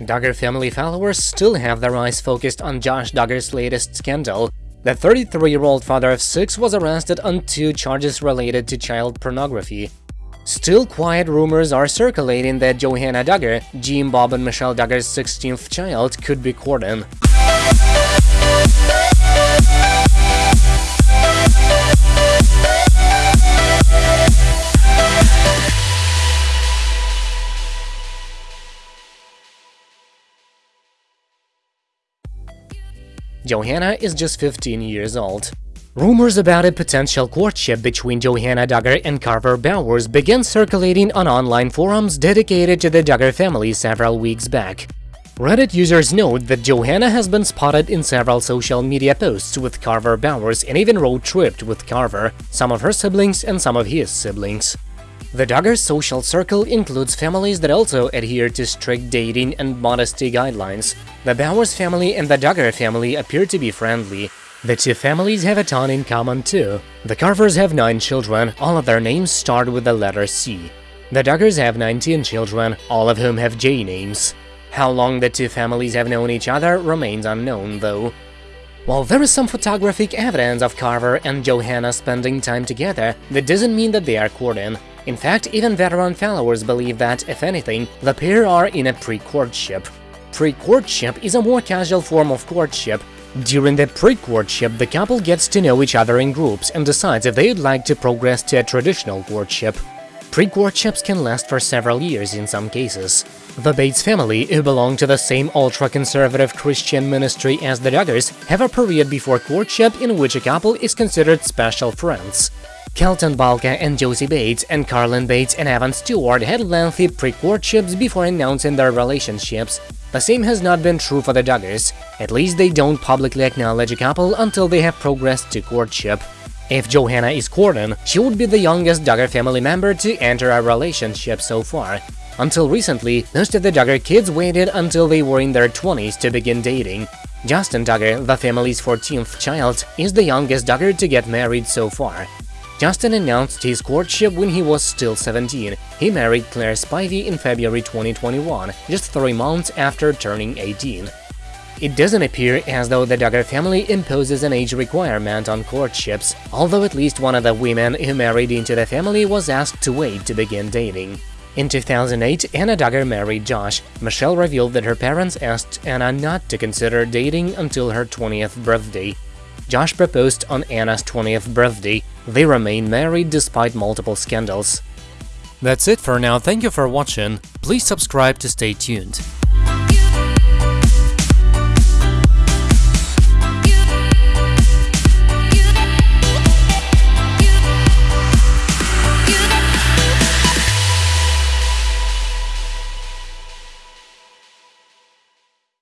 Duggar family followers still have their eyes focused on Josh Duggar's latest scandal. The 33-year-old father of six was arrested on two charges related to child pornography. Still quiet rumors are circulating that Johanna Duggar, Jim Bob and Michelle Duggar's 16th child, could be Corden. Johanna is just 15 years old. Rumors about a potential courtship between Johanna Duggar and Carver Bowers began circulating on online forums dedicated to the Duggar family several weeks back. Reddit users note that Johanna has been spotted in several social media posts with Carver Bowers and even road-tripped with Carver, some of her siblings and some of his siblings. The Duggar social circle includes families that also adhere to strict dating and modesty guidelines. The Bowers family and the Duggar family appear to be friendly. The two families have a ton in common too. The Carvers have nine children, all of their names start with the letter C. The Duggars have 19 children, all of whom have J names. How long the two families have known each other remains unknown, though. While there is some photographic evidence of Carver and Johanna spending time together, that doesn't mean that they are courting. In fact, even veteran followers believe that, if anything, the pair are in a pre-courtship. Pre-courtship is a more casual form of courtship. During the pre-courtship, the couple gets to know each other in groups and decides if they'd like to progress to a traditional courtship. Pre-courtships can last for several years in some cases. The Bates family, who belong to the same ultra-conservative Christian ministry as the Duggars, have a period before courtship in which a couple is considered special friends. Kelton Balka and Josie Bates and Carlin Bates and Evan Stewart had lengthy pre-courtships before announcing their relationships. The same has not been true for the Duggars, at least they don't publicly acknowledge a couple until they have progressed to courtship. If Johanna is courting, she would be the youngest Duggar family member to enter a relationship so far. Until recently, most of the Duggar kids waited until they were in their 20s to begin dating. Justin Duggar, the family's 14th child, is the youngest Duggar to get married so far. Justin announced his courtship when he was still 17. He married Claire Spivey in February 2021, just three months after turning 18. It doesn't appear as though the Duggar family imposes an age requirement on courtships, although at least one of the women who married into the family was asked to wait to begin dating. In 2008, Anna Duggar married Josh. Michelle revealed that her parents asked Anna not to consider dating until her 20th birthday. Josh proposed on Anna's 20th birthday. They remain married despite multiple scandals. That's it for now, thank you for watching, please subscribe to stay tuned.